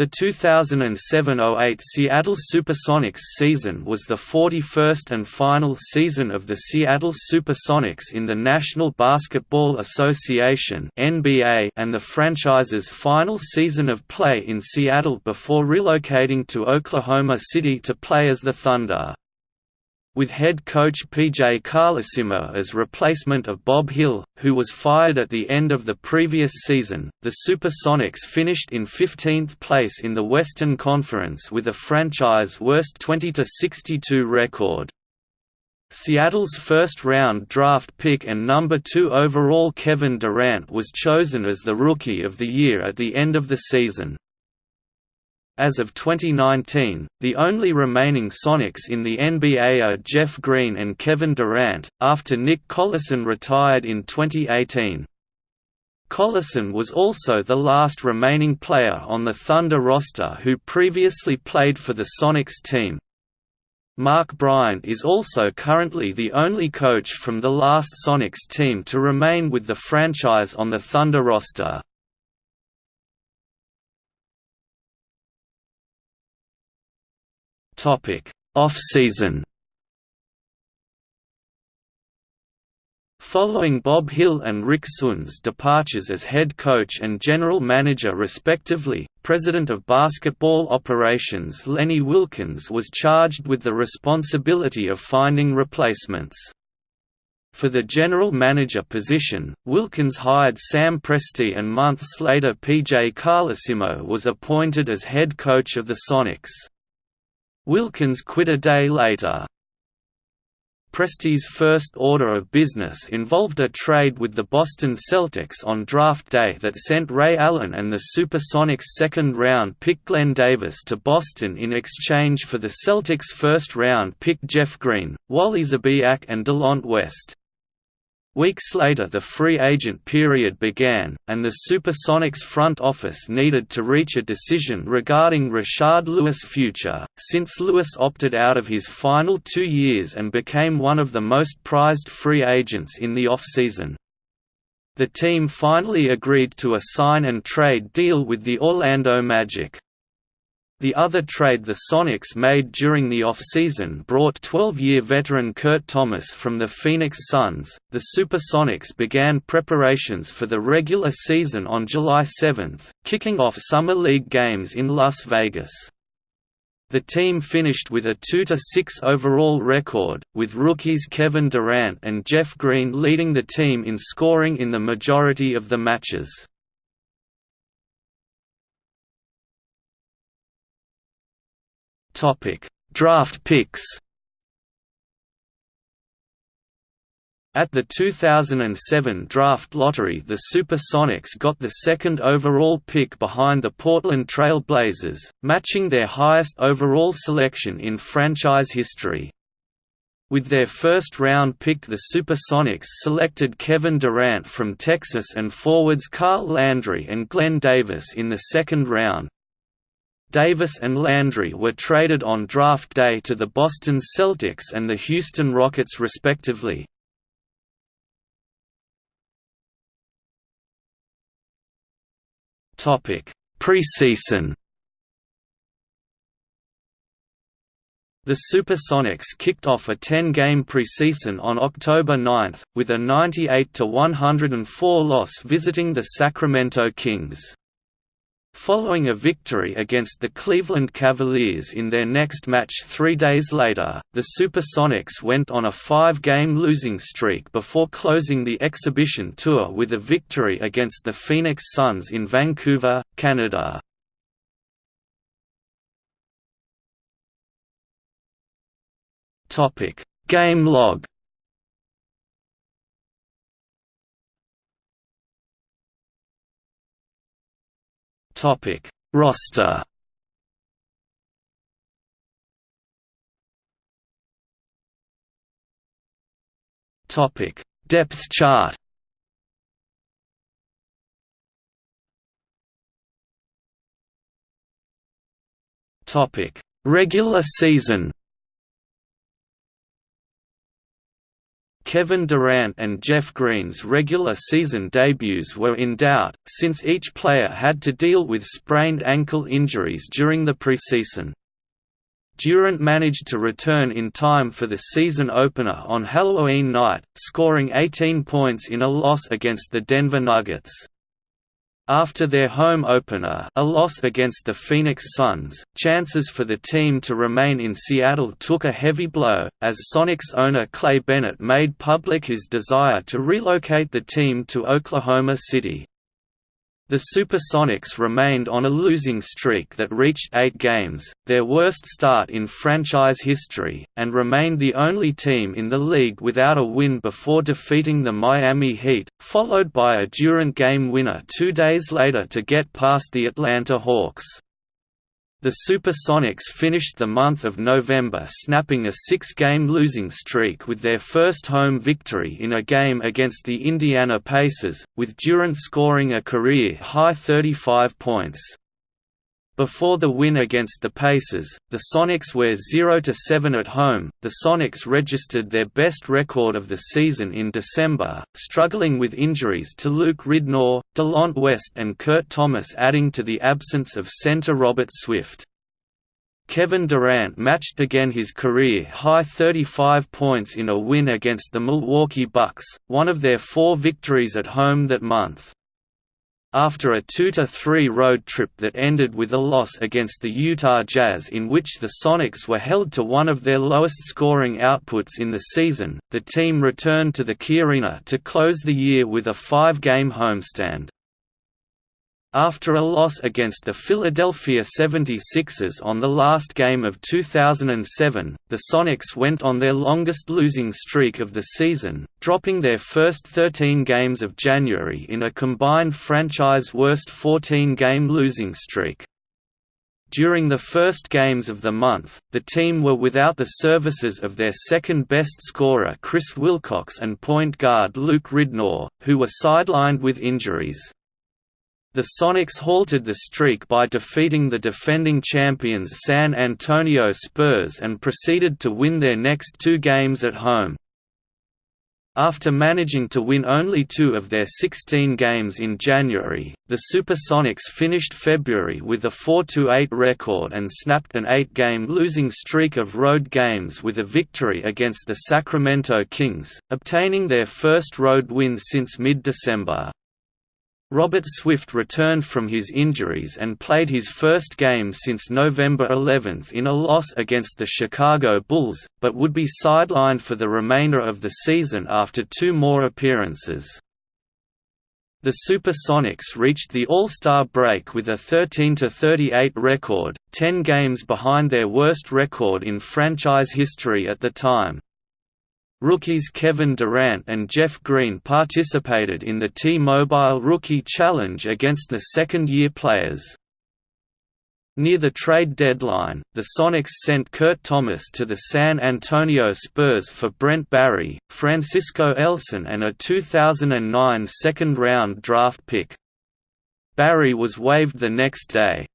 The 2007–08 Seattle Supersonics season was the 41st and final season of the Seattle Supersonics in the National Basketball Association and the franchise's final season of play in Seattle before relocating to Oklahoma City to play as the Thunder. With head coach P.J. Carlesimo as replacement of Bob Hill, who was fired at the end of the previous season, the Supersonics finished in 15th place in the Western Conference with a franchise-worst 20–62 record. Seattle's first-round draft pick and number 2 overall Kevin Durant was chosen as the Rookie of the Year at the end of the season. As of 2019, the only remaining Sonics in the NBA are Jeff Green and Kevin Durant, after Nick Collison retired in 2018. Collison was also the last remaining player on the Thunder roster who previously played for the Sonics team. Mark Bryant is also currently the only coach from the last Sonics team to remain with the franchise on the Thunder roster. Off-season Following Bob Hill and Rick Sund's departures as head coach and general manager respectively, president of basketball operations Lenny Wilkens was charged with the responsibility of finding replacements. For the general manager position, Wilkens hired Sam Presti and months later PJ Carlesimo was appointed as head coach of the Sonics. Wilkens quit a day later. Presti's first order of business involved a trade with the Boston Celtics on draft day that sent Ray Allen and the Supersonics second-round pick Glen Davis to Boston in exchange for the Celtics first-round pick Jeff Green, Wally Szczerbiak and Delonte West. Weeks later the free agent period began, and the Supersonics front office needed to reach a decision regarding Rashard Lewis' future, since Lewis opted out of his final two years and became one of the most prized free agents in the offseason. The team finally agreed to a sign-and-trade deal with the Orlando Magic. The other trade the Sonics made during the offseason brought 12-year veteran Kurt Thomas from the Phoenix Suns. The Supersonics began preparations for the regular season on July 7, kicking off summer league games in Las Vegas. The team finished with a 2–6 overall record, with rookies Kevin Durant and Jeff Green leading the team in scoring in the majority of the matches. Topic: Draft picks. At the 2007 draft lottery the Supersonics got the second overall pick behind the Portland Trail Blazers, matching their highest overall selection in franchise history. With their first-round pick the Supersonics selected Kevin Durant from Texas and forwards Carl Landry and Glen Davis in the second round, Davis and Landry were traded on draft day to the Boston Celtics and the Houston Rockets respectively. Preseason The Supersonics kicked off a 10-game preseason on October 9, with a 98–104 loss visiting the Sacramento Kings. Following a victory against the Cleveland Cavaliers in their next match three days later, the Supersonics went on a five-game losing streak before closing the exhibition tour with a victory against the Phoenix Suns in Vancouver, Canada. Game log Topic Roster. Topic Depth chart. Topic Regular season Kevin Durant and Jeff Green's regular season debuts were in doubt, since each player had to deal with sprained ankle injuries during the preseason. Durant managed to return in time for the season opener on Halloween night, scoring 18 points in a loss against the Denver Nuggets. After their home opener a loss against the Phoenix Suns, chances for the team to remain in Seattle took a heavy blow, as Sonics owner Clay Bennett made public his desire to relocate the team to Oklahoma City. The Supersonics remained on a losing streak that reached eight games, their worst start in franchise history, and remained the only team in the league without a win before defeating the Miami Heat, followed by a Durant game winner two days later to get past the Atlanta Hawks. The Supersonics finished the month of November snapping a six-game losing streak with their first home victory in a game against the Indiana Pacers, with Durant scoring a career-high 35 points. Before the win against the Pacers, the Sonics were 0–7 at home. The Sonics registered their best record of the season in December, struggling with injuries to Luke Ridnour, Delonte West and Kurt Thomas adding to the absence of center Robert Swift. Kevin Durant matched again his career-high 35 points in a win against the Milwaukee Bucks, one of their four victories at home that month. After a 2–3 road trip that ended with a loss against the Utah Jazz in which the Sonics were held to one of their lowest scoring outputs in the season, the team returned to the Key Arena to close the year with a five-game homestand. After a loss against the Philadelphia 76ers on the last game of 2007, the Sonics went on their longest losing streak of the season, dropping their first 13 games of January in a combined franchise worst 14-game losing streak. During the first games of the month, the team were without the services of their second-best scorer Chris Wilcox and point guard Luke Ridnour, who were sidelined with injuries. The Sonics halted the streak by defeating the defending champions San Antonio Spurs and proceeded to win their next two games at home. After managing to win only two of their 16 games in January, the Supersonics finished February with a 4–8 record and snapped an eight-game losing streak of road games with a victory against the Sacramento Kings, obtaining their first road win since mid-December. Robert Swift returned from his injuries and played his first game since November 11 in a loss against the Chicago Bulls, but would be sidelined for the remainder of the season after two more appearances. The Supersonics reached the All-Star break with a 13–38 record, 10 games behind their worst record in franchise history at the time. Rookies Kevin Durant and Jeff Green participated in the T-Mobile Rookie Challenge against the second-year players. Near the trade deadline, the Sonics sent Kurt Thomas to the San Antonio Spurs for Brent Barry, Francisco Elson and a 2009 second-round draft pick. Barry was waived the next day.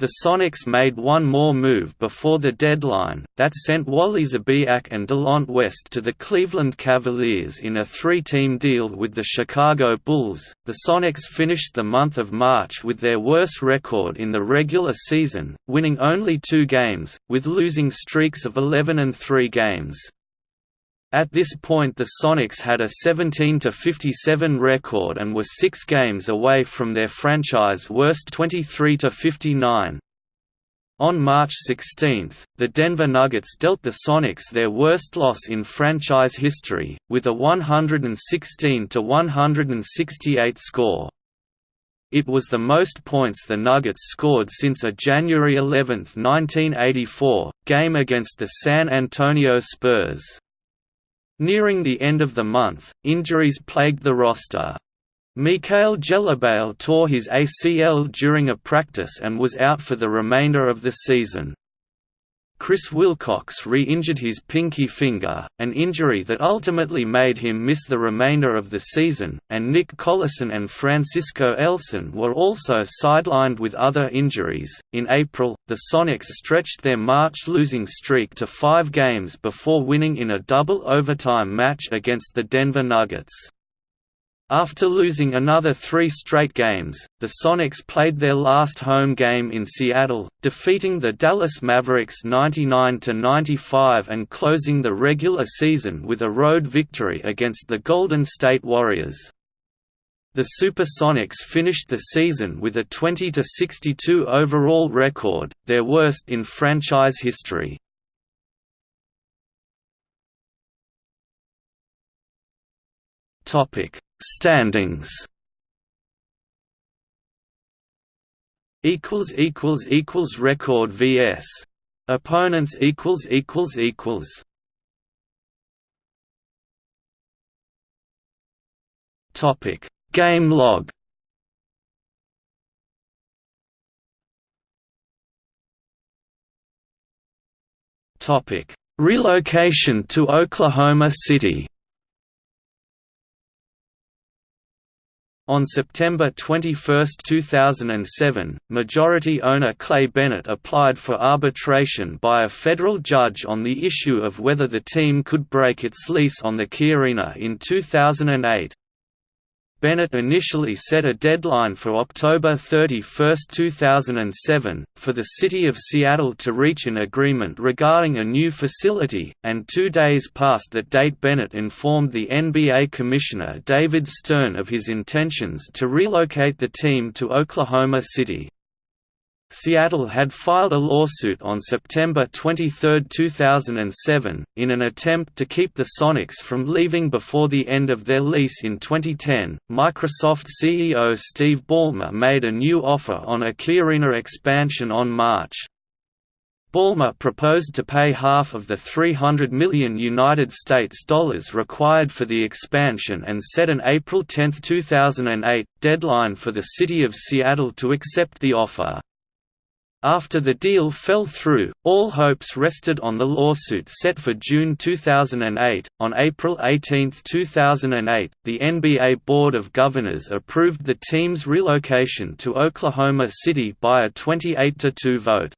The Sonics made one more move before the deadline, that sent Wally Szczerbiak and Delonte West to the Cleveland Cavaliers in a three-team deal with the Chicago Bulls. The Sonics finished the month of March with their worst record in the regular season, winning only two games, with losing streaks of 11 and 3 games. At this point the Sonics had a 17–57 record and were six games away from their franchise worst 23–59. On March 16, the Denver Nuggets dealt the Sonics their worst loss in franchise history, with a 116–168 score. It was the most points the Nuggets scored since a January 11, 1984, game against the San Antonio Spurs. Nearing the end of the month, injuries plagued the roster. Mikhail Gelabale tore his ACL during a practice and was out for the remainder of the season. Chris Wilcox re-injured his pinky finger, an injury that ultimately made him miss the remainder of the season, and Nick Collison and Francisco Elson were also sidelined with other injuries. In April, the Sonics stretched their March losing streak to five games before winning in a double overtime match against the Denver Nuggets. After losing another three straight games, the Sonics played their last home game in Seattle, defeating the Dallas Mavericks 99–95 and closing the regular season with a road victory against the Golden State Warriors. The Supersonics finished the season with a 20–62 overall record, their worst in franchise history. Topic Standings. Equals equals equals record vs opponents equals equals equals. Topic game log. Topic relocation to Oklahoma City On September 21, 2007, majority owner Clay Bennett applied for arbitration by a federal judge on the issue of whether the team could break its lease on the Key Arena in 2008. Bennett initially set a deadline for October 31, 2007, for the City of Seattle to reach an agreement regarding a new facility, and two days past that date Bennett informed the NBA Commissioner David Stern of his intentions to relocate the team to Oklahoma City. Seattle had filed a lawsuit on September 23, 2007, in an attempt to keep the Sonics from leaving before the end of their lease in 2010. Microsoft CEO Steve Ballmer made a new offer on a Key Arena expansion on March. Ballmer proposed to pay half of the 300 million United States dollars required for the expansion and set an April 10, 2008, deadline for the City of Seattle to accept the offer. After the deal fell through, all hopes rested on the lawsuit set for June 2008. On April 18, 2008, the NBA Board of Governors approved the team's relocation to Oklahoma City by a 28–2 vote.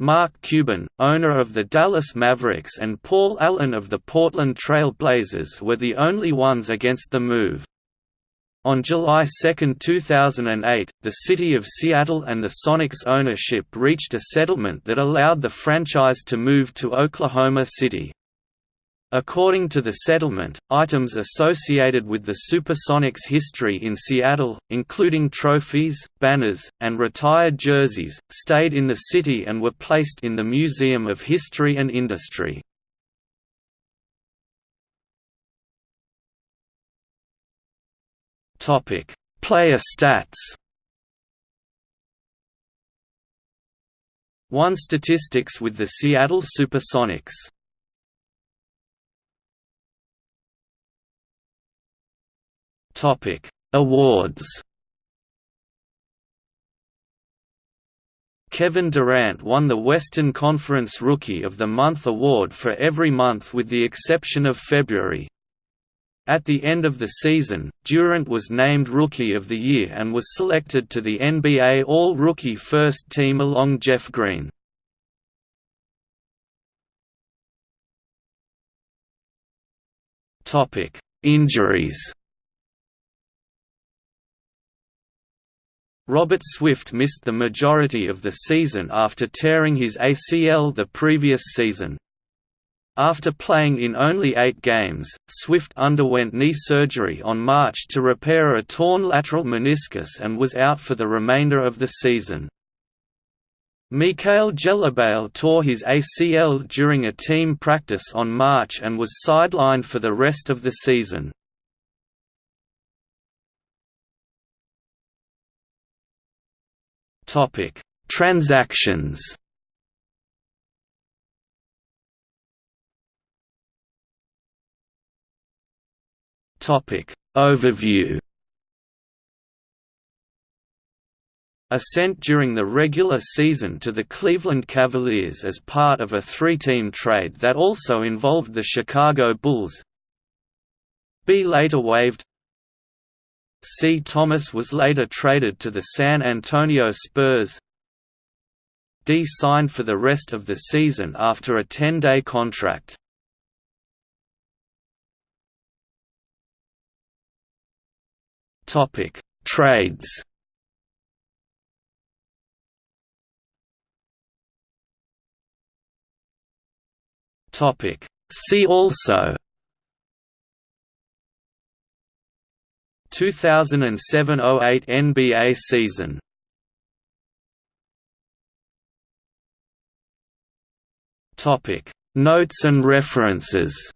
Mark Cuban, owner of the Dallas Mavericks and Paul Allen of the Portland Trail Blazers were the only ones against the move. On July 2, 2008, the City of Seattle and the Sonics ownership reached a settlement that allowed the franchise to move to Oklahoma City. According to the settlement, items associated with the Supersonics' history in Seattle, including trophies, banners, and retired jerseys, stayed in the city and were placed in the Museum of History and Industry. Topic: Player stats. One statistics with the Seattle Supersonics. Topic: Awards. Kevin Durant won the Western Conference Rookie of the Month award for every month with the exception of February. At the end of the season, Durant was named Rookie of the Year and was selected to the NBA All-Rookie First Team along Jeff Green. Injuries Robert Swift missed the majority of the season after tearing his ACL the previous season. After playing in only eight games, Swift underwent knee surgery on March to repair a torn lateral meniscus and was out for the remainder of the season. Mikhail Gelabale tore his ACL during a team practice on March and was sidelined for the rest of the season. Transactions Topic Overview Ascent during the regular season to the Cleveland Cavaliers as part of a three-team trade that also involved the Chicago Bulls. B later waived C. Thomas was later traded to the San Antonio Spurs. D signed for the rest of the season after a 10-day contract. Topic: Trades. Topic: See also. 2007–08 NBA season. Topic. Notes and references